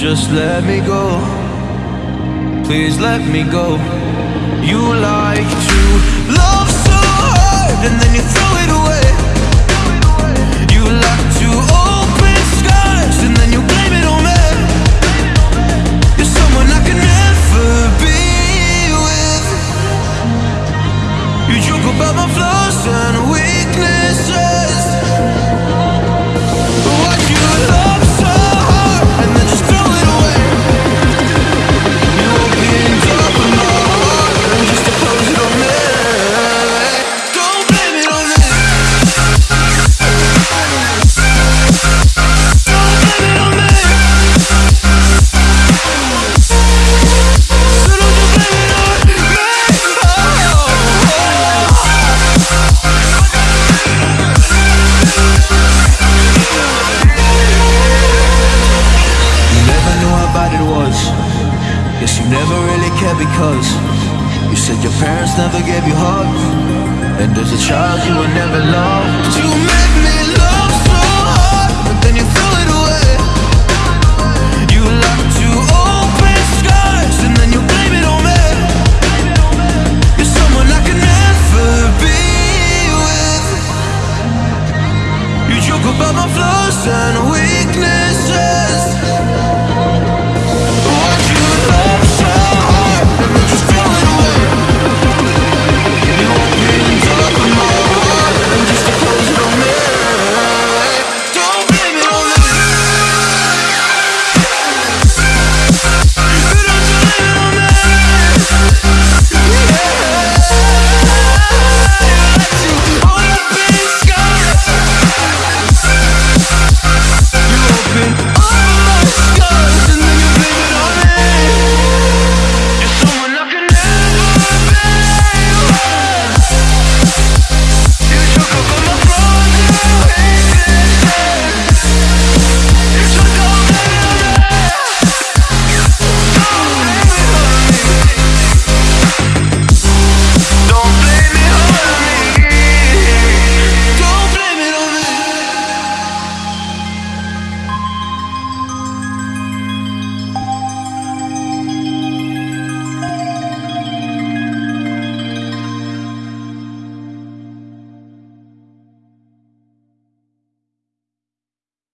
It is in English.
Just let me go. Please let me go. You like to Guess you never really cared because You said your parents never gave you hugs. And as a child you were never loved. You made